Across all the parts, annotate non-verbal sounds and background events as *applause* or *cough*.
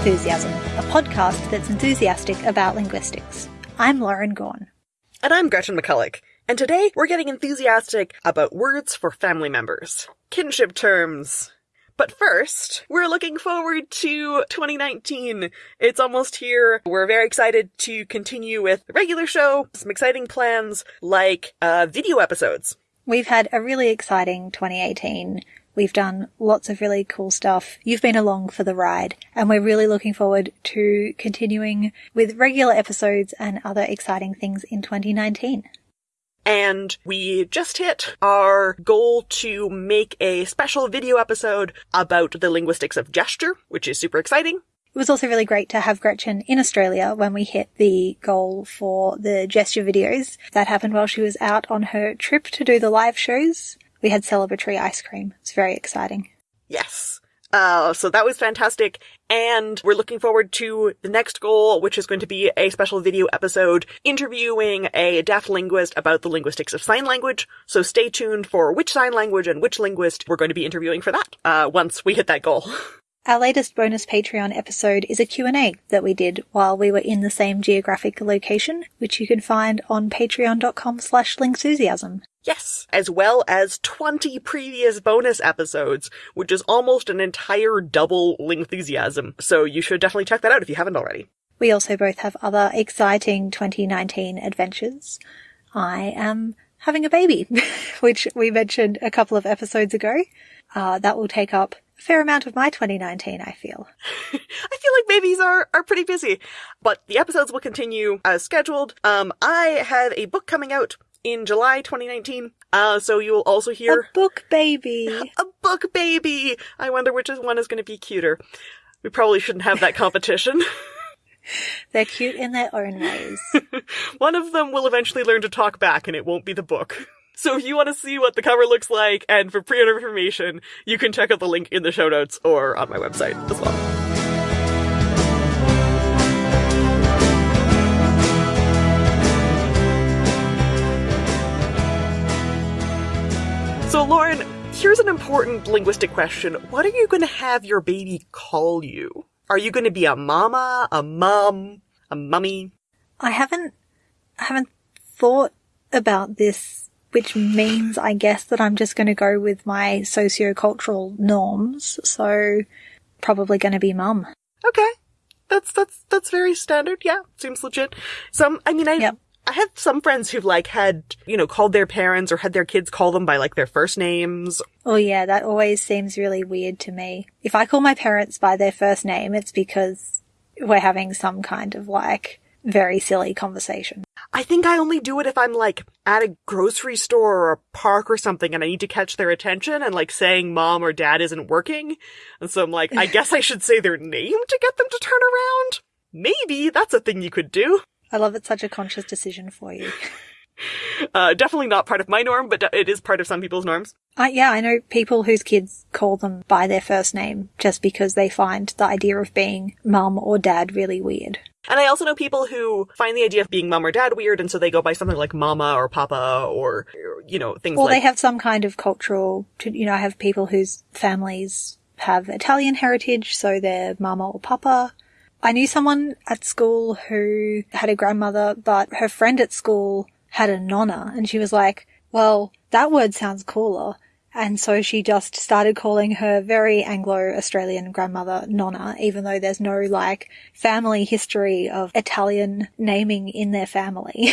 Lingthusiasm, a podcast that's enthusiastic about linguistics. I'm Lauren Gawne. And I'm Gretchen McCulloch. And today we're getting enthusiastic about words for family members. Kinship terms. But first, we're looking forward to 2019. It's almost here. We're very excited to continue with the regular show, some exciting plans like uh, video episodes. We've had a really exciting 2018. We've done lots of really cool stuff. You've been along for the ride, and we're really looking forward to continuing with regular episodes and other exciting things in 2019. And we just hit our goal to make a special video episode about the linguistics of gesture, which is super exciting. It was also really great to have Gretchen in Australia when we hit the goal for the gesture videos. That happened while she was out on her trip to do the live shows. We had celebratory ice cream. It's very exciting. Yes. Uh, so that was fantastic. And we're looking forward to the next goal, which is going to be a special video episode interviewing a deaf linguist about the linguistics of sign language. So stay tuned for which sign language and which linguist we're going to be interviewing for that, uh, once we hit that goal. *laughs* Our latest bonus Patreon episode is a Q&A that we did while we were in the same geographic location, which you can find on patreon.com slash lingthusiasm. Yes, as well as 20 previous bonus episodes, which is almost an entire double Lingthusiasm. So you should definitely check that out if you haven't already. We also both have other exciting 2019 adventures. I am having a baby, *laughs* which we mentioned a couple of episodes ago. Uh, that will take up a fair amount of my 2019, I feel. *laughs* I feel like babies are, are pretty busy, but the episodes will continue as scheduled. Um, I have a book coming out in July 2019. Uh, so you'll also hear a book baby. *laughs* A book baby. I wonder which one is going to be cuter. We probably shouldn't have that competition. *laughs* They're cute in their own ways. *laughs* one of them will eventually learn to talk back and it won't be the book. So if you want to see what the cover looks like and for pre-order information, you can check out the link in the show notes or on my website as well. So Lauren, here's an important linguistic question. What are you going to have your baby call you? Are you going to be a mama, a mum, a mummy? I haven't, I haven't thought about this, which means I guess that I'm just going to go with my sociocultural norms. So probably going to be mum. Okay. That's, that's, that's very standard. Yeah. Seems legit. Some, I mean, I, Yep. I have some friends who've like had, you know, called their parents or had their kids call them by like their first names. Oh yeah, that always seems really weird to me. If I call my parents by their first name, it's because we're having some kind of like very silly conversation. I think I only do it if I'm like at a grocery store or a park or something and I need to catch their attention and like saying mom or dad isn't working. And so I'm like, I guess I should say their name to get them to turn around. Maybe that's a thing you could do. I love it's such a conscious decision for you. *laughs* Uh, definitely not part of my norm, but it is part of some people's norms. Uh, yeah, I know people whose kids call them by their first name just because they find the idea of being mum or dad really weird. And I also know people who find the idea of being mum or dad weird, and so they go by something like mama or papa or, you know, things Or like they have some kind of cultural, you know, I have people whose families have Italian heritage, so they're mama or papa. I knew someone at school who had a grandmother, but her friend at school had a nonna, and she was like, well, that word sounds cooler. And so she just started calling her very Anglo-Australian grandmother Nonna, even though there's no like family history of Italian naming in their family. *laughs*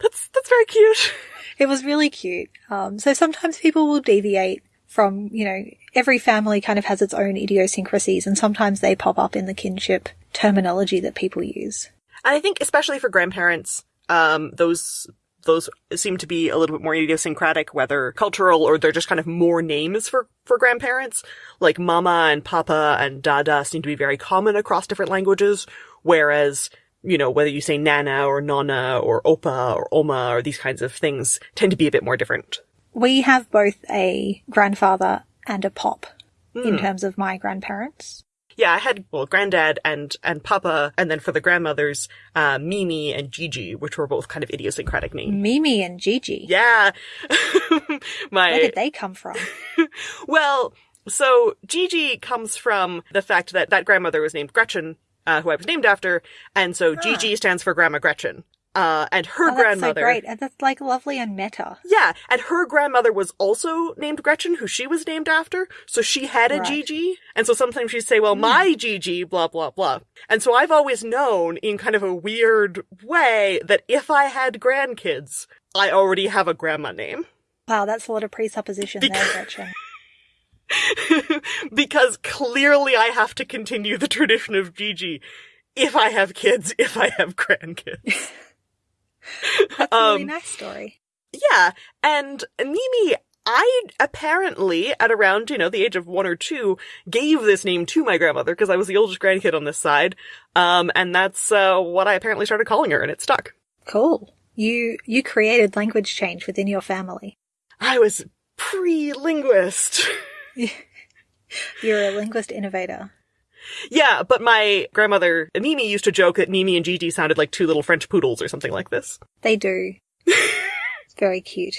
That's, that's very cute. It was really cute. Um, so sometimes people will deviate from, you know, every family kind of has its own idiosyncrasies and sometimes they pop up in the kinship terminology that people use. And I think especially for grandparents, um, those those seem to be a little bit more idiosyncratic, whether cultural or they're just kind of more names for, for grandparents. Like mama and papa and dada seem to be very common across different languages, whereas, you know, whether you say nana or nonna or opa or oma or these kinds of things tend to be a bit more different. We have both a grandfather and a pop in terms of my grandparents. Yeah, I had, well, granddad and, and papa, and then for the grandmothers, uh, Mimi and Gigi, which were both kind of idiosyncratic names. Mimi and Gigi. Yeah. *laughs* My, Where did they come from? *laughs* Well, So Gigi comes from the fact that that grandmother was named Gretchen, uh, who I was named after, and so Gigi stands for Grandma Gretchen. Uh, and her Oh, that's grandmother. so great. And that's like lovely and meta. Yeah, and her grandmother was also named Gretchen, who she was named after. So she had a Right. Gigi. And so sometimes she'd say, well, my Gigi, blah, blah, blah. And so I've always known in kind of a weird way that if I had grandkids, I already have a grandma name. Wow, that's a lot of presupposition there, Because- Gretchen. *laughs* because clearly I have to continue the tradition of Gigi if I have kids, if I have grandkids. *laughs* *laughs* That's a really Um, nice story. Yeah, and Mimi, I apparently, at around, you know, the age of one or two, gave this name to my grandmother because I was the oldest grandkid on this side. Um, and that's, uh, what I apparently started calling her and it stuck. Cool. You you created language change within your family. I was pre-linguist. *laughs* You're a linguist innovator. Yeah, but my grandmother, Mimi, used to joke that Mimi and Gigi sounded like two little French poodles or something like this. They do. *laughs* it's very cute.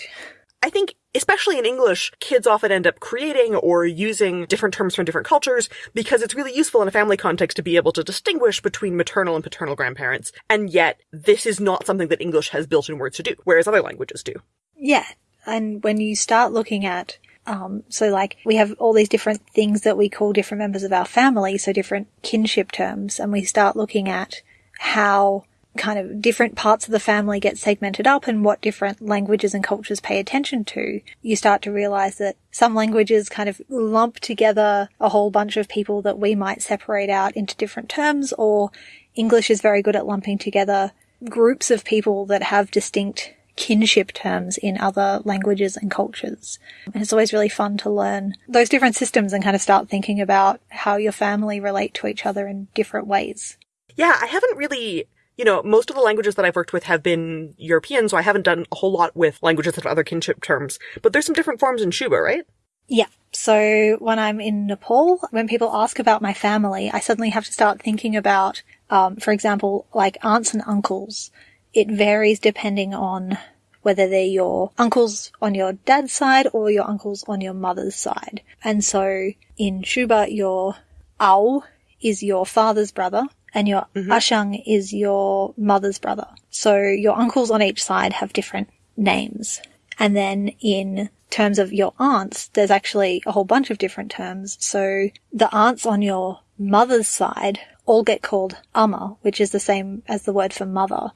I think, especially in English, kids often end up creating or using different terms from different cultures because it's really useful in a family context to be able to distinguish between maternal and paternal grandparents. And yet, this is not something that English has built in words to do, whereas other languages do. Yeah. And when you start looking at, um, so like we have all these different things that we call different members of our family, so different kinship terms, and we start looking at how kind of different parts of the family get segmented up and what different languages and cultures pay attention to, you start to realize that some languages kind of lump together a whole bunch of people that we might separate out into different terms, or English is very good at lumping together groups of people that have distinct kinship terms in other languages and cultures. And it's always really fun to learn those different systems and kind of start thinking about how your family relate to each other in different ways. Yeah, I haven't really, you know, most of the languages that I've worked with have been European, so I haven't done a whole lot with languages that have other kinship terms. But there's some different forms in Syuba, right? Yeah. So when I'm in Nepal, when people ask about my family, I suddenly have to start thinking about, um, for example, like aunts and uncles. It varies depending on whether they're your uncles on your dad's side or your uncles on your mother's side. And so in Syuba, your ao is your father's brother and your mm-hmm. ashang is your mother's brother. So your uncles on each side have different names. And then in terms of your aunts, there's actually a whole bunch of different terms. So the aunts on your mother's side all get called ama, which is the same as the word for mother.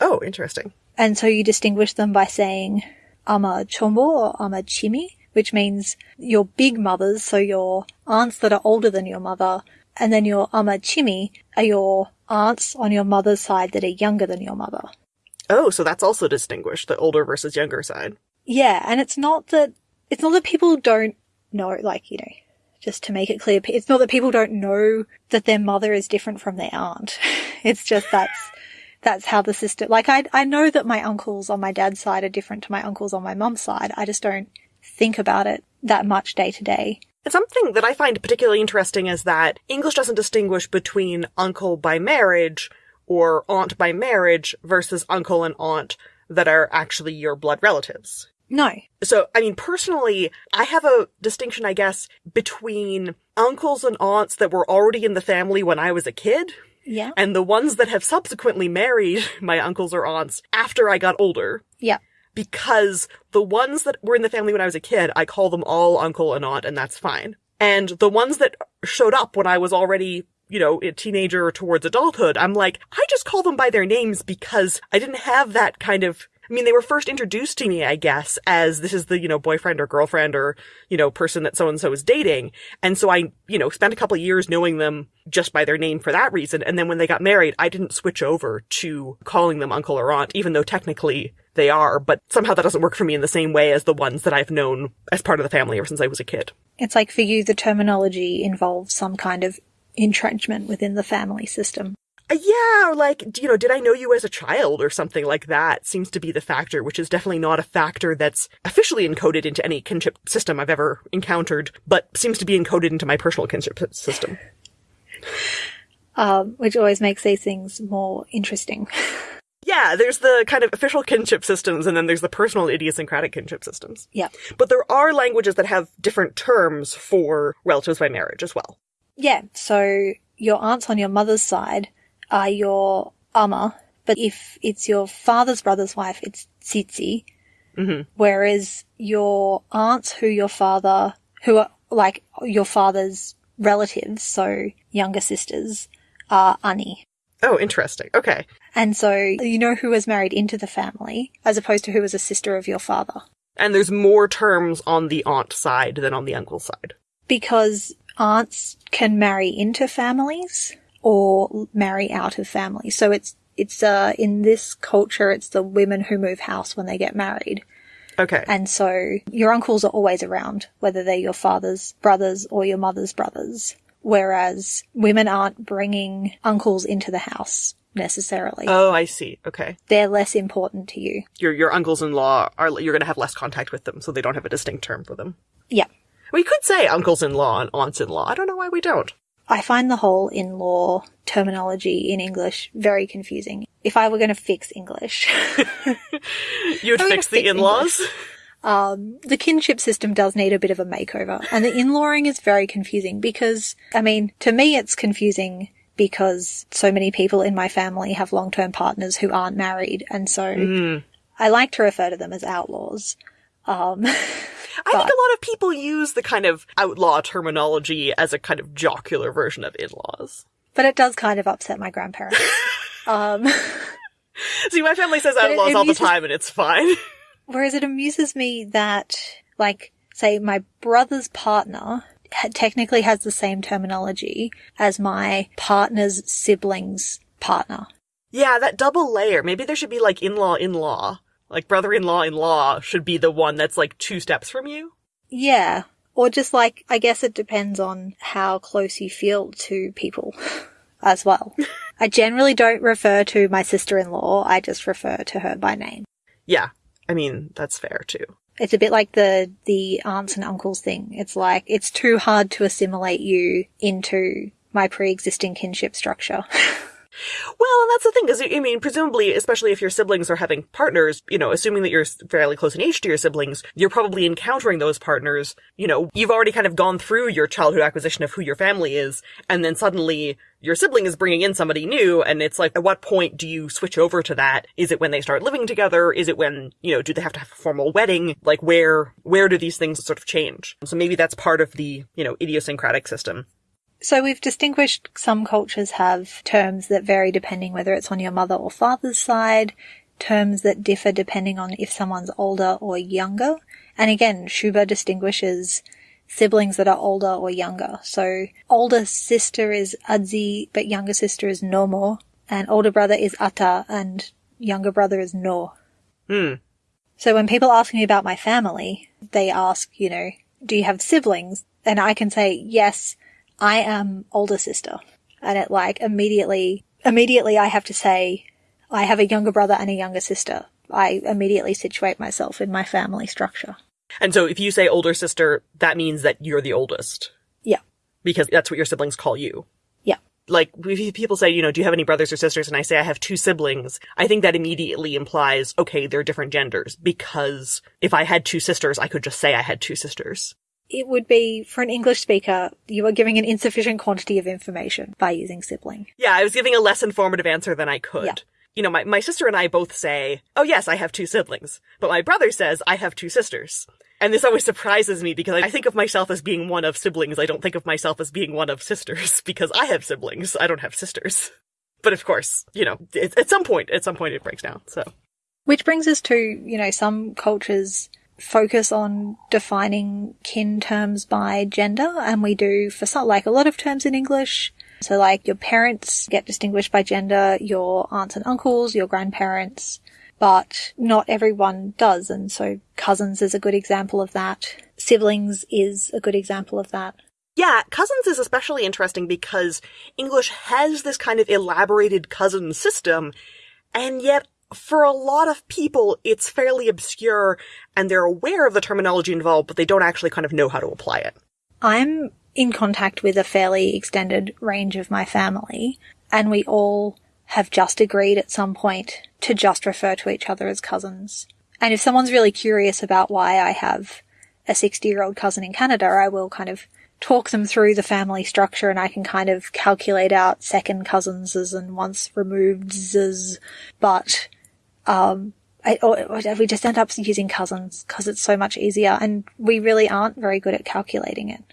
Oh, interesting. And so you distinguish them by saying ama chombo or ama chimi, which means your big mothers, so your aunts that are older than your mother, and then your ama chimi are your aunts on your mother's side that are younger than your mother. Oh, so that's also distinguished, the older versus younger side. Yeah, and it's not that it's not that people don't know, like you know, just to make it clear, it's not that people don't know that their mother is different from their aunt. *laughs* It's just that's that's how the system. Like I I know that my uncles on my dad's side are different to my uncles on my mum's side. I just don't think about it that much day to day. And something that I find particularly interesting is that English doesn't distinguish between uncle by marriage or aunt by marriage versus uncle and aunt that are actually your blood relatives. No, So, I mean, personally, I have a distinction, I guess, between uncles and aunts that were already in the family when I was a kid yeah, and the ones that have subsequently married *laughs* my uncles or aunts after I got older. yeah, because the ones that were in the family when I was a kid, I call them all uncle and aunt, and that's fine. And the ones that showed up when I was already, you know, a teenager or towards adulthood, I'm like, I just call them by their names because I didn't have that kind of, I mean, they were first introduced to me, I guess, as this is the, you know, boyfriend or girlfriend or, you know, person that so and so is dating. And so I, you know, spent a couple years knowing them just by their name for that reason. And then when they got married, I didn't switch over to calling them uncle or aunt, even though technically they are, but somehow that doesn't work for me in the same way as the ones that I've known as part of the family ever since I was a kid. it's like for you the terminology involves some kind of entrenchment within the family system. Uh, yeah, or like, you know, did I know you as a child or something like that seems to be the factor, which is definitely not a factor that's officially encoded into any kinship system I've ever encountered, but seems to be encoded into my personal kinship system. um, which always makes these things more interesting. *laughs* Yeah, there's the kind of official kinship systems and then there's the personal idiosyncratic kinship systems. Yeah. But there are languages that have different terms for relatives by marriage as well. Yeah, so your aunts on your mother's side are your ama, but if it's your father's brother's wife, it's tsitsi. Mhm. Whereas your aunts who your father, who are like your father's relatives, so younger sisters, are ani. Oh, interesting. Okay. And so you know who was married into the family, as opposed to who was a sister of your father. And there's more terms on the aunt side than on the uncle side. Because aunts can marry into families or marry out of family. So it's, it's, uh, in this culture, it's the women who move house when they get married. Okay. And so your uncles are always around, whether they're your father's brothers or your mother's brothers. Whereas women aren't bringing uncles into the house necessarily. Oh, I see. Okay. They're less important to you. Your your uncles-in-law are you're going to have less contact with them, so they don't have a distinct term for them. Yeah. We could say uncles-in-law and aunts-in-law. I don't know why we don't. I find the whole in-law terminology in English very confusing. If I were going to fix English, *laughs* You *laughs* would fix the in-laws. um, the kinship system does need a bit of a makeover. And the in-lawing is very confusing because, I mean, to me it's confusing because so many people in my family have long-term partners who aren't married. And so Mm. I like to refer to them as outlaws. Um, *laughs* I think a lot of people use the kind of outlaw terminology as a kind of jocular version of in-laws. but it does kind of upset my grandparents. *laughs* um, *laughs* See, my family says it- outlaws it all the time and it's fine. Whereas it amuses me that, like, say, my brother's partner ha- technically has the same terminology as my partner's sibling's partner. yeah, that double layer. Maybe there should be like in-law in-law. Like brother-in-law in-law should be the one that's like two steps from you. Yeah. Or just like, I guess it depends on how close you feel to people *laughs* as well. *laughs* I generally don't refer to my sister-in-law, I just refer to her by name. Yeah. I mean, that's fair too. It's a bit like the the aunts and uncles thing. It's like it's too hard to assimilate you into my pre-existing kinship structure. *laughs* Well, and that's the thing, because I mean, presumably, especially if your siblings are having partners, you know, assuming that you're fairly close in age to your siblings, you're probably encountering those partners. You know, you've already kind of gone through your childhood acquisition of who your family is, and then suddenly your sibling is bringing in somebody new, and it's like, at what point do you switch over to that? Is it when they start living together? Is it when, you know, do they have to have a formal wedding? Like, where, where do these things sort of change? So maybe that's part of the, you know, idiosyncratic system. So we've distinguished some cultures have terms that vary depending whether it's on your mother or father's side, terms that differ depending on if someone's older or younger. And again, Syuba distinguishes siblings that are older or younger. So older sister is Adzi, but younger sister is Nomo, and older brother is Ata, and younger brother is No. Hmm. So when people ask me about my family, they ask, you know, do you have siblings? And I can say, yes, I am older sister. And it like immediately, immediately I have to say, I have a younger brother and a younger sister. I immediately situate myself in my family structure. And so if you say older sister, that means that you're the oldest. Yeah. Because that's what your siblings call you. Yeah. Like, if people say, you know, do you have any brothers or sisters? And I say I have two siblings, I think that immediately implies, okay, they're different genders. Because if I had two sisters, I could just say I had two sisters. It would be, for an English speaker, you are giving an insufficient quantity of information by using sibling. Yeah, I was giving a less informative answer than I could. Yeah. You know, my, my sister and I both say, oh yes, I have two siblings. But my brother says I have two sisters. And this always surprises me because I think of myself as being one of siblings. I don't think of myself as being one of sisters *laughs* because I have siblings. I don't have sisters. But of course, you know, it, at some point, at some point it breaks down. So, Which brings us to, you know, some cultures focus on defining kin terms by gender, and we do for some, like a lot of terms in English. So like your parents get distinguished by gender, your aunts and uncles, your grandparents, but not everyone does, and so cousins is a good example of that. Siblings is a good example of that. yeah, cousins is especially interesting because English has this kind of elaborated cousin system, and yet for a lot of people, it's fairly obscure and they're aware of the terminology involved, but they don't actually kind of know how to apply it. I'm in contact with a fairly extended range of my family, and we all have just agreed at some point to just refer to each other as cousins. And if someone's really curious about why I have a 60 year old cousin in Canada, I will kind of talk them through the family structure and I can kind of calculate out second cousins and once removed but, um, I, or, we just end up using cousins because it's so much easier and we really aren't very good at calculating it.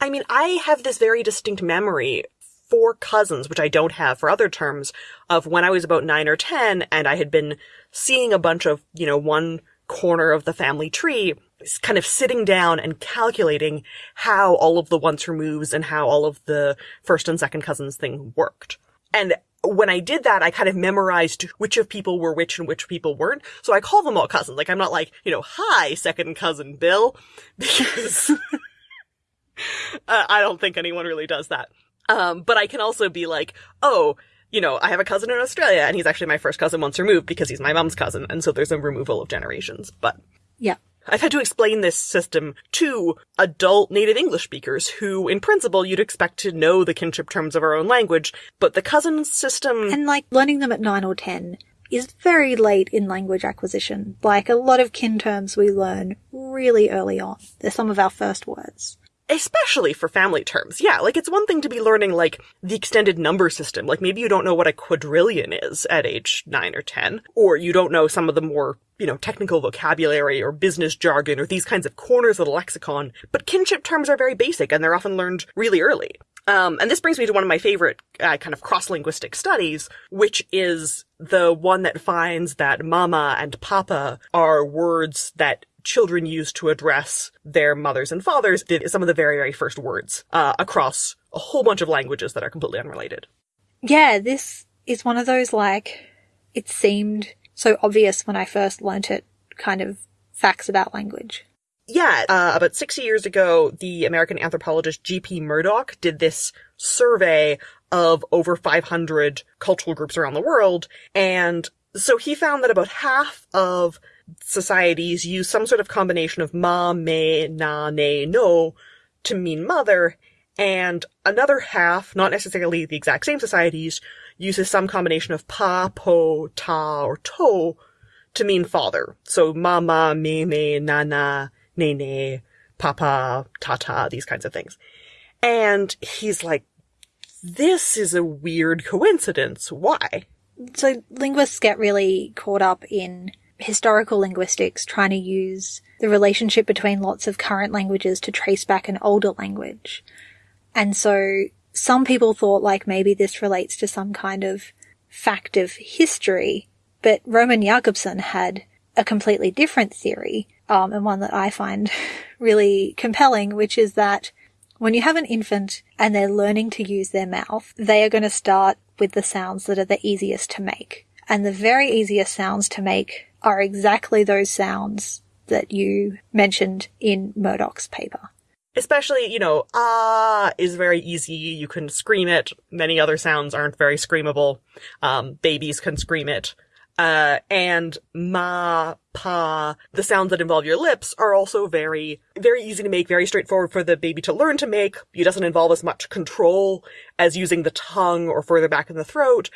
I mean, I have this very distinct memory for cousins, which I don't have for other terms, of when I was about nine or ten and I had been seeing a bunch of, you know, one corner of the family tree, kind of sitting down and calculating how all of the once removes and how all of the first and second cousins thing worked. And when I did that, I kind of memorized which of people were which and which people weren't. So I call them all cousins. Like I'm not like, you know, hi, second cousin Bill, *laughs* because uh, I don't think anyone really does that. Um, but I can also be like, oh, you know, I have a cousin in Australia and he's actually my first cousin once removed because he's my mom's cousin. And so there's a removal of generations. But yeah. I've had to explain this system to adult native English speakers who, in principle, you'd expect to know the kinship terms of our own language, but the cousin system. And like learning them at nine or ten is very late in language acquisition. Like a lot of kin terms we learn really early on. They're some of our first words especially for family terms. Yeah, like it's one thing to be learning like the extended number system. Like maybe you don't know what a quadrillion is at age 9 or 10, or you don't know some of the more, you know, technical vocabulary or business jargon or these kinds of corners of the lexicon, but kinship terms are very basic and they're often learned really early. Um, and this brings me to one of my favorite uh, kind of cross-linguistic studies, which is the one that finds that mama and papa are words that children use to address their mothers and fathers did some of the very, very first words uh, across a whole bunch of languages that are completely unrelated. Yeah, this is one of those like, it seemed so obvious when I first learnt it kind of facts about language. Yeah, uh, about 60 years ago, the American anthropologist G.P. Murdock did this survey of over 500 cultural groups around the world, and so he found that about half of societies use some sort of combination of ma, me, na, ne, no to mean mother, and another half, not necessarily the exact same societies, uses some combination of pa, po, ta, or to to mean father. So mama, me, me, nana, ne, ne, papa, tata, these kinds of things. And he's like, this is a weird coincidence. Why? So linguists get really caught up in historical linguistics trying to use the relationship between lots of current languages to trace back an older language. And so some people thought like maybe this relates to some kind of fact of history, but Roman Jakobson had a completely different theory, um, and one that I find *laughs* really compelling, which is that when you have an infant and they're learning to use their mouth, they are going to start with the sounds that are the easiest to make. And the very easiest sounds to make are exactly those sounds that you mentioned in Murdock's paper. Especially, you know, ah is very easy. You can scream it. Many other sounds aren't very screamable. Um, babies can scream it. Uh, and ma, pa, the sounds that involve your lips are also very, very easy to make, very straightforward for the baby to learn to make. It doesn't involve as much control as using the tongue or further back in the throat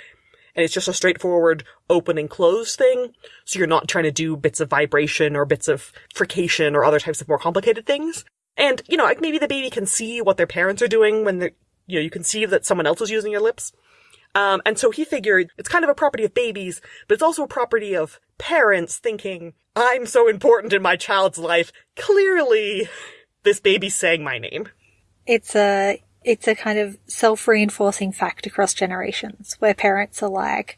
and it's just a straightforward open and close thing. So you're not trying to do bits of vibration or bits of frication or other types of more complicated things. And, you know, like maybe the baby can see what their parents are doing when they're, you know, you can see that someone else is using your lips. Um, and so he figured it's kind of a property of babies, but it's also a property of parents thinking, I'm so important in my child's life. Clearly, this baby's saying my name. It's a it's a kind of self-reinforcing fact across generations where parents are like,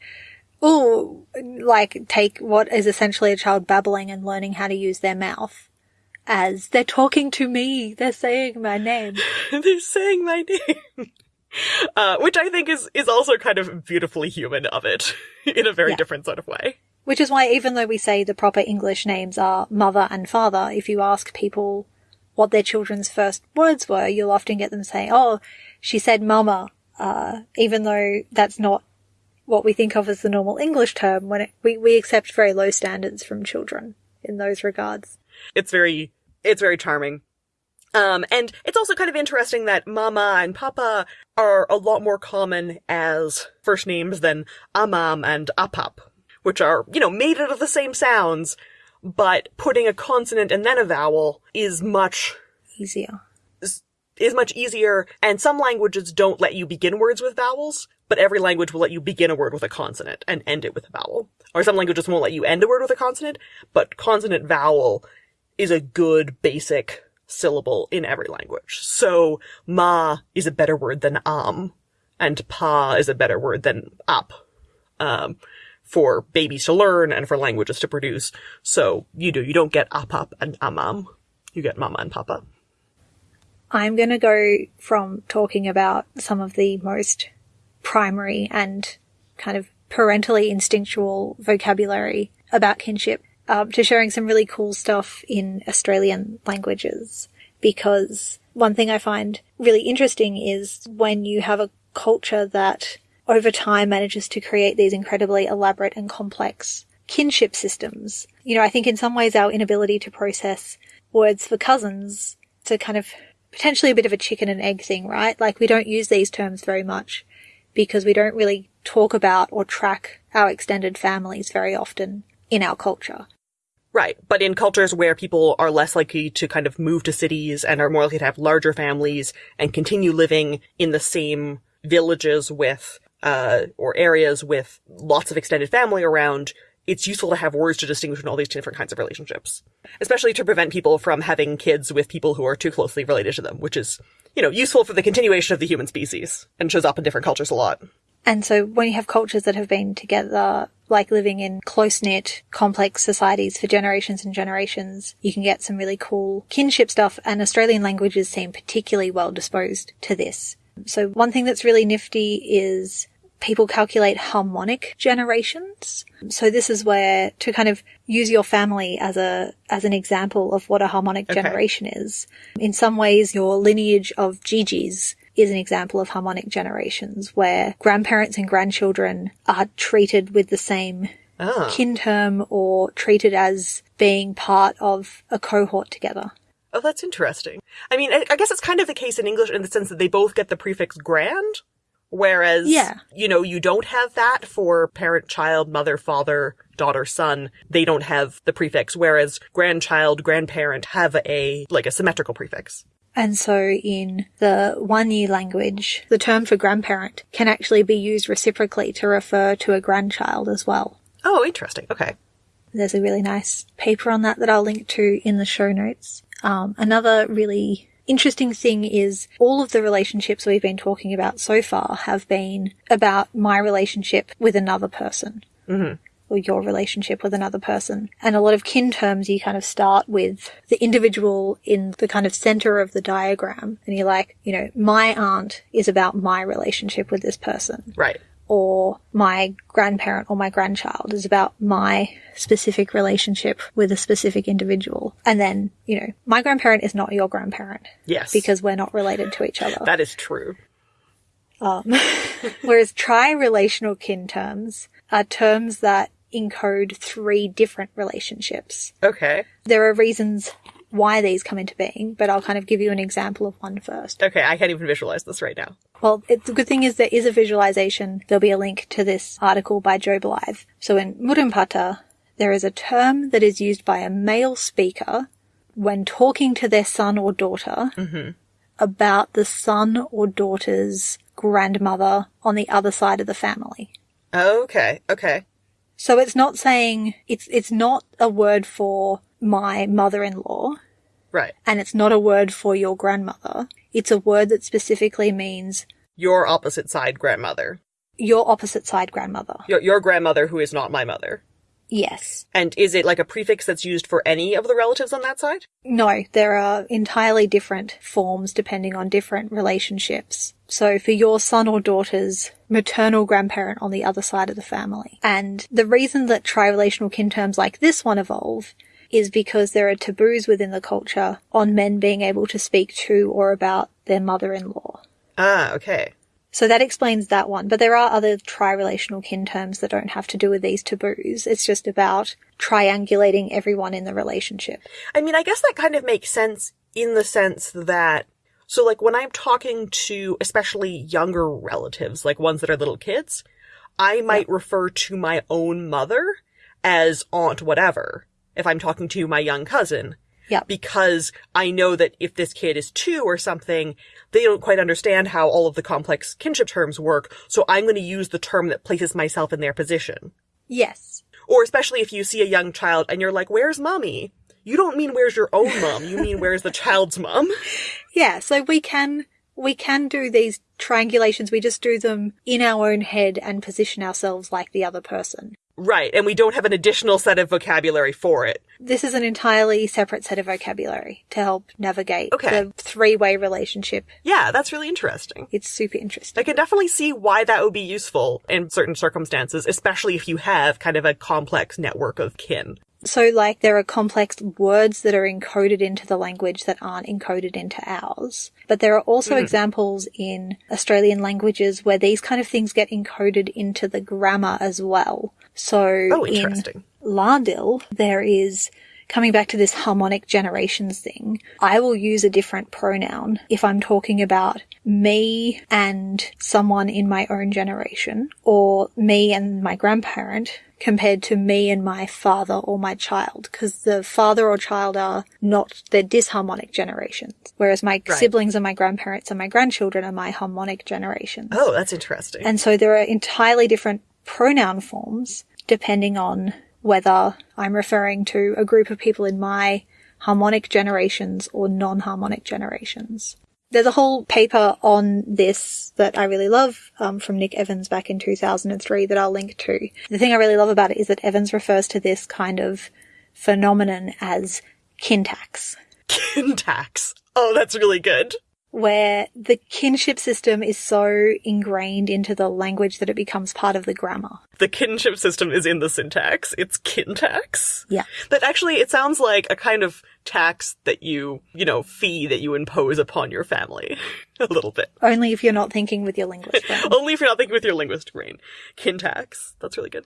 oh, like take what is essentially a child babbling and learning how to use their mouth as they're talking to me. They're saying my name. *laughs* they're saying my name. *laughs* Uh, which I think is, is also kind of beautifully human of it *laughs* in a very yeah. different sort of way. Which is why even though we say the proper English names are mother and father, if you ask people what their children's first words were, you'll often get them saying, oh, she said mama, uh, even though that's not what we think of as the normal English term when it, we, we accept very low standards from children in those regards. It's very, it's very charming. Um, and it's also kind of interesting that mama and papa are a lot more common as first names than amam and apap, which are, you know, made out of the same sounds, but putting a consonant and then a vowel is much Easier. is much easier, and some languages don't let you begin words with vowels, but every language will let you begin a word with a consonant and end it with a vowel. Or some languages won't let you end a word with a consonant, but consonant vowel is a good basic syllable in every language. So ma is a better word than am, and pa is a better word than ap. Um, for babies to learn and for languages to produce. So you do, you don't get apap and amam. You get mama and papa. I'm going to go from talking about some of the most primary and kind of parentally instinctual vocabulary about kinship um, to sharing some really cool stuff in Australian languages. Because one thing I find really interesting is when you have a culture that over time manages to create these incredibly elaborate and complex kinship systems. You know, I think in some ways our inability to process words for cousins to kind of potentially a bit of a chicken and egg thing, right? Like we don't use these terms very much because we don't really talk about or track our extended families very often in our culture. Right. But in cultures where people are less likely to kind of move to cities and are more likely to have larger families and continue living in the same villages with, uh, or areas with lots of extended family around, it's useful to have words to distinguish all these different kinds of relationships. Especially to prevent people from having kids with people who are too closely related to them, which is, you know, useful for the continuation of the human species and shows up in different cultures a lot. And so when you have cultures that have been together, like living in close knit, complex societies for generations and generations, you can get some really cool kinship stuff and Australian languages seem particularly well disposed to this. So one thing that's really nifty is people calculate harmonic generations. So this is where to kind of use your family as a as an example of what a harmonic Okay. generation is. In some ways your lineage of Gigi's is an example of harmonic generations where grandparents and grandchildren are treated with the same Ah. kin term or treated as being part of a cohort together. Oh, that's interesting. I mean, I, I guess it's kind of the case in English in the sense that they both get the prefix grand, whereas, Yeah. you know, you don't have that for parent, child, mother, father, daughter, son. They don't have the prefix, whereas grandchild, grandparent have a, like a symmetrical prefix. And so in the one year language, the term for grandparent can actually be used reciprocally to refer to a grandchild as well. Oh, interesting. Okay. There's a really nice paper on that that I'll link to in the show notes. Um, another really interesting thing is all of the relationships we've been talking about so far have been about my relationship with another person. hmm or your relationship with another person. And a lot of kin terms, you kind of start with the individual in the kind of center of the diagram. And you're like, you know, my aunt is about my relationship with this person. Right. Or my grandparent or my grandchild is about my specific relationship with a specific individual. And then, you know, my grandparent is not your grandparent Yes. because we're not related to each other. that is true. Um, *laughs* whereas tri-relational kin terms are terms that encode three different relationships. Okay. There are reasons why these come into being, but I'll kind of give you an example of one first. Okay. I can't even visualize this right now. Well, it, the good thing is there is a visualization. There'll be a link to this article by Joe Blythe. So in Murrinhpatha, there is a term that is used by a male speaker when talking to their son or daughter mm-hmm. about the son or daughter's grandmother on the other side of the family. Okay. Okay. So it's not saying it's it's not a word for my mother-in-law Right. and it's not a word for your grandmother. It's a word that specifically means Your opposite side grandmother. your opposite side grandmother. Your, your grandmother who is not my mother. Yes. And is it like a prefix that's used for any of the relatives on that side? No, there are entirely different forms depending on different relationships. So for your son or daughter's maternal grandparent on the other side of the family. And the reason that tri-relational kin terms like this one evolve is because there are taboos within the culture on men being able to speak to or about their mother-in-law. Ah, okay. So that explains that one. But there are other tri-relational kin terms that don't have to do with these taboos. It's just about triangulating everyone in the relationship. I mean, I guess that kind of makes sense in the sense that so like when I'm talking to especially younger relatives, like ones that are little kids, I might refer to my own mother as aunt whatever if I'm talking to my young cousin. Yeah. Because I know that if this kid is two or something, they don't quite understand how all of the complex kinship terms work, so I'm going to use the term that places myself in their position. Yes. Or especially if you see a young child and you're like, where's mommy? You don't mean where's your own mom, you mean where's the child's mom. *laughs* Yeah, so we can we can do these triangulations. We just do them in our own head and position ourselves like the other person. Right, and we don't have an additional set of vocabulary for it. This is an entirely separate set of vocabulary to help navigate Okay. the three-way relationship. Yeah, that's really interesting. It's super interesting. I can definitely see why that would be useful in certain circumstances, especially if you have kind of a complex network of kin. So, like, there are complex words that are encoded into the language that aren't encoded into ours. But there are also hmm. examples in Australian languages where these kind of things get encoded into the grammar as well. So, Oh, in interesting. Lardil, there is coming back to this harmonic generations thing. I will use a different pronoun if I'm talking about me and someone in my own generation or me and my grandparent compared to me and my father or my child because the father or child are not they're disharmonic generations whereas my Right. siblings and my grandparents and my grandchildren are my harmonic generations Oh, that's interesting. and so there are entirely different pronoun forms depending on whether I'm referring to a group of people in my harmonic generations or non-harmonic generations. There's a whole paper on this that I really love um, from Nick Evans back in 2003 that I'll link to. The thing I really love about it is that Evans refers to this kind of phenomenon as kintax. kin tax. Oh, that's really good. Where the kinship system is so ingrained into the language that it becomes part of the grammar. The kinship system is in the syntax. It's kin tax. Yeah. But actually, it sounds like a kind of tax that you, you know, fee that you impose upon your family. *laughs* a little bit. Only if you're not thinking with your linguist brain. Only if you're not thinking with your linguist brain. Kin tax. That's really good.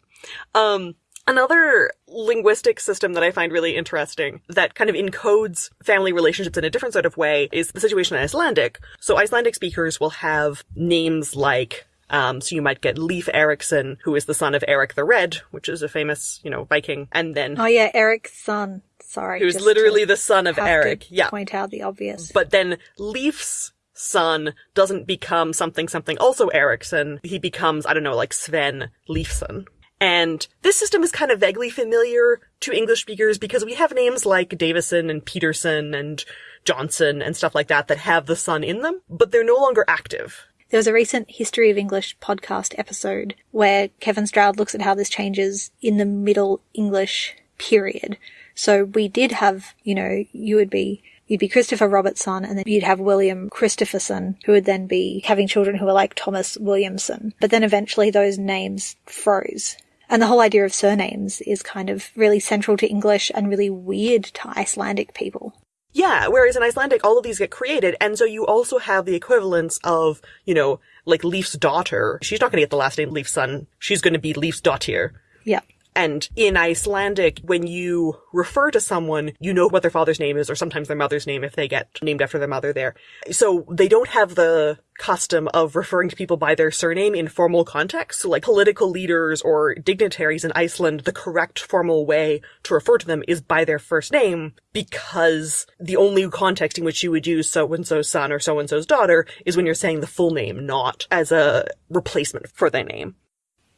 Um, another linguistic system that I find really interesting that kind of encodes family relationships in a different sort of way is the situation in Icelandic. So Icelandic speakers will have names like um, so you might get Leif Erikson, who is the son of Eric the Red, which is a famous, you know, Viking, and then Oh yeah, Eric's son. Sorry. who's literally the son of Eric. Yeah. Point out the obvious. But then Leif's son doesn't become something something also Ericsson. He becomes, I don't know, like Sven Leifson. And this system is kind of vaguely familiar to English speakers because we have names like Davison and Peterson and Johnson and stuff like that that have the son in them, but they're no longer active. There was a recent History of English podcast episode where Kevin Stroud looks at how this changes in the Middle English period. So we did have, you know, you would be You'd be Christopher Robertson, and then you'd have William Christopherson, who would then be having children who were like Thomas Williamson. But then eventually those names froze. And the whole idea of surnames is kind of really central to English and really weird to Icelandic people. Yeah, whereas in Icelandic, all of these get created, and so you also have the equivalence of, you know, like Leif's daughter. She's not going to get the last name Leif's son. She's going to be Leif's daughter. Yeah. And in Icelandic, when you refer to someone, you know what their father's name is, or sometimes their mother's name if they get named after their mother there. So they don't have the custom of referring to people by their surname in formal contexts. So like political leaders or dignitaries in Iceland, the correct formal way to refer to them is by their first name because the only context in which you would use so-and-so's son or so-and-so's daughter is when you're saying the full name, not as a replacement for their name.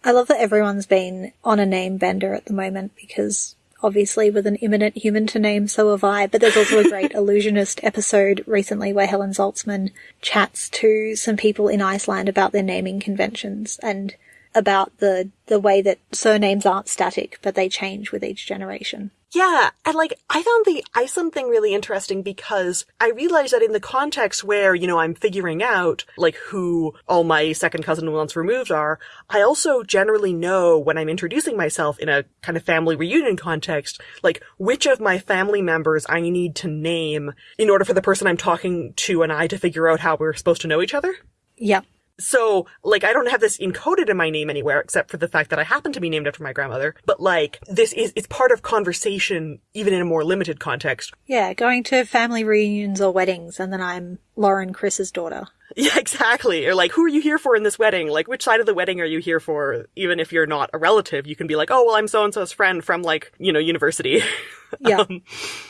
I love that everyone's been on a name bender at the moment because obviously with an imminent human to name, so have I. But there's also a great *laughs* Allusionist episode recently where Helen Zaltzman chats to some people in Iceland about their naming conventions and about the, the way that surnames aren't static, but they change with each generation. Yeah, and like I found the Iceland thing really interesting because I realized that in the context where, you know, I'm figuring out like who all my second cousin once removed are, I also generally know when I'm introducing myself in a kind of family reunion context, like which of my family members I need to name in order for the person I'm talking to and I to figure out how we're supposed to know each other. Yeah. So, like, I don't have this encoded in my name anywhere except for the fact that I happen to be named after my grandmother. But like, this is, it's part of conversation, even in a more limited context. Yeah, going to family reunions or weddings, and then I'm Lauren Chris's daughter. *laughs* Yeah, exactly. Or like, who are you here for in this wedding? Like, which side of the wedding are you here for? Even if you're not a relative, you can be like, oh, well, I'm so and so's friend from like, you know, university. *laughs* Yeah. Um,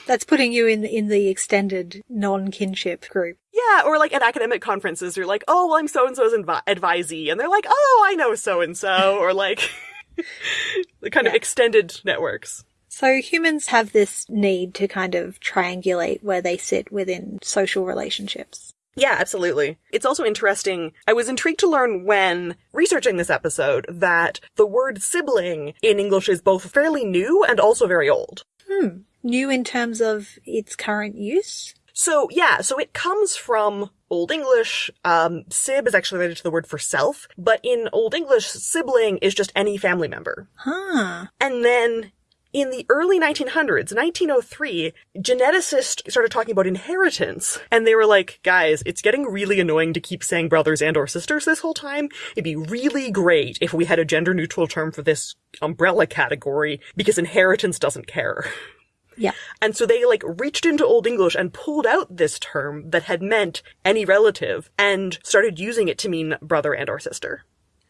That's putting you in in the extended non-kinship group. yeah, or like at academic conferences, you're like, oh, well, I'm so and so's advi- advisee. And they're like, oh, I know so and so. Or like, *laughs* the kind of extended networks. So humans have this need to kind of triangulate where they sit within social relationships. Yeah, absolutely. It's also interesting. I was intrigued to learn when researching this episode that the word sibling in English is both fairly new and also very old. Hmm. New in terms of its current use. So yeah, so it comes from Old English. Um, sib is actually related to the word for self, but in Old English, sibling is just any family member. Huh. And then in the early 1900s, 1903, geneticists started talking about inheritance. And they were like, guys, it's getting really annoying to keep saying brothers and or sisters this whole time. It'd be really great if we had a gender neutral term for this umbrella category because inheritance doesn't care. Yeah. And so they like reached into Old English and pulled out this term that had meant any relative and started using it to mean brother and or sister.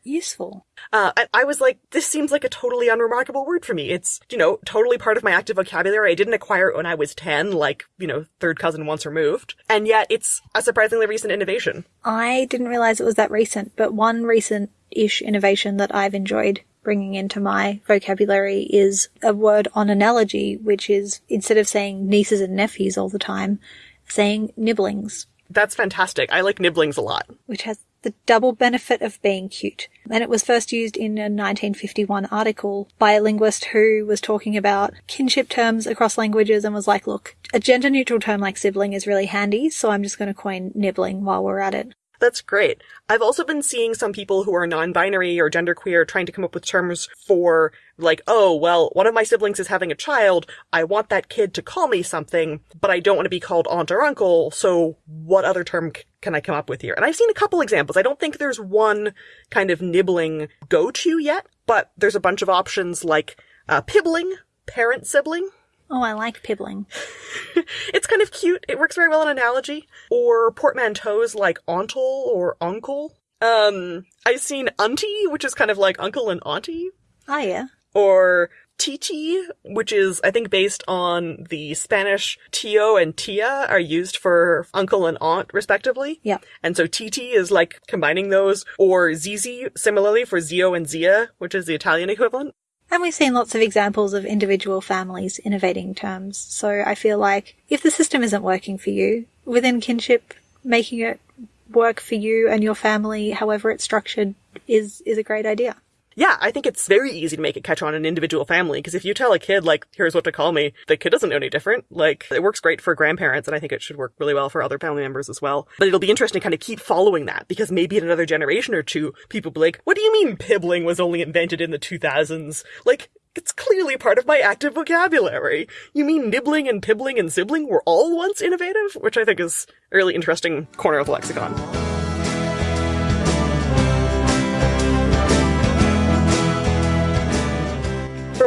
Useful. Uh, I, I was like, this seems like a totally unremarkable word for me. It's, you know, totally part of my active vocabulary. I didn't acquire it when I was 10, like, you know, third cousin once removed. And yet it's a surprisingly recent innovation. I didn't realize it was that recent, but one recent-ish innovation that I've enjoyed bringing into my vocabulary is a word on analogy, which is instead of saying nieces and nephews all the time, saying nibblings, That's fantastic. I like nibblings a lot. which has the double benefit of being cute. And it was first used in a 1951 article by a linguist who was talking about kinship terms across languages and was like, look, a gender neutral term like sibling is really handy, so I'm just going to coin nibbling while we're at it. That's great. I've also been seeing some people who are non-binary or genderqueer trying to come up with terms for like, oh, well, one of my siblings is having a child. I want that kid to call me something, but I don't want to be called aunt or uncle. So what other term c- can I come up with here? And I've seen a couple examples. I don't think there's one kind of nibbling go-to yet, but there's a bunch of options like uh, pibbling, parent sibling. Oh, I like pibbling. *laughs* It's kind of cute. It works very well in analogy. Or portmanteaus like auntle or uncle. Um, I've seen auntie, which is kind of like uncle and auntie. Ah, yeah. Or titi, which is, I think, based on the Spanish tío and tía are used for uncle and aunt, respectively. Yeah. And so titi is like combining those. Or zizi, similarly for zio and zia, which is the Italian equivalent. And we've seen lots of examples of individual families innovating terms. So I feel like if the system isn't working for you, within kinship, making it work for you and your family, however it's structured, is, is a great idea. Yeah, I think it's very easy to make it catch on an individual family because if you tell a kid like, here's what to call me, the kid doesn't know any different. Like, it works great for grandparents and I think it should work really well for other family members as well. But it'll be interesting to kind of keep following that because maybe in another generation or two, people will be like, what do you mean pibbling was only invented in the 2000s? Like, it's clearly part of my active vocabulary. You mean nibbling and pibbling and sibling were all once innovative? Which I think is a really interesting corner of the lexicon.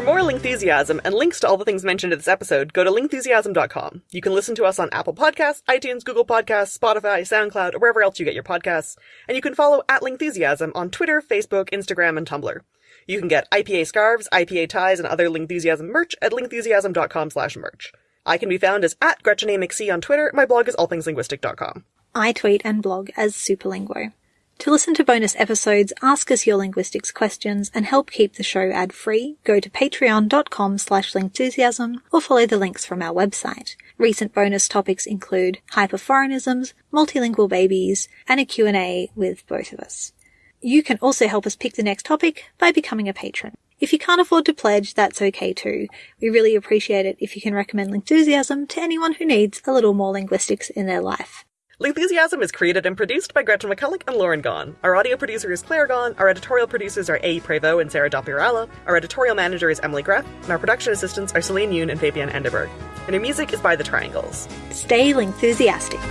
More Lingthusiasm and links to all the things mentioned in this episode, go to lingthusiasm.com. You can listen to us on Apple Podcasts, iTunes, Google Podcasts, Spotify, SoundCloud, or wherever else you get your podcasts. And you can follow at Lingthusiasm on Twitter, Facebook, Instagram, and Tumblr. You can get IPA scarves, IPA ties, and other Lingthusiasm merch at lingthusiasm.com slash merch. I can be found as at Gretchen A. McC on Twitter. My blog is allthingslinguistic.com. I tweet and blog as Superlinguo. To listen to bonus episodes, ask us your linguistics questions, and help keep the show ad-free, go to patreon.com slash lingthusiasm or follow the links from our website. Recent bonus topics include hyperforeignisms, multilingual babies, and a Q&A with both of us. You can also help us pick the next topic by becoming a patron. If you can't afford to pledge, that's okay too. We really appreciate it if you can recommend Lingthusiasm to anyone who needs a little more linguistics in their life. Lingthusiasm is created and produced by Gretchen McCulloch and Lauren Gawne. Our audio producer is Claire Gawne. Our editorial producers are A. Prevost and Sarah Dopierala. Our editorial manager is Emily Greff. And our production assistants are Celine Yoon and Fabian Enderberg. And our music is by The Triangles. Stay Lingthusiastic.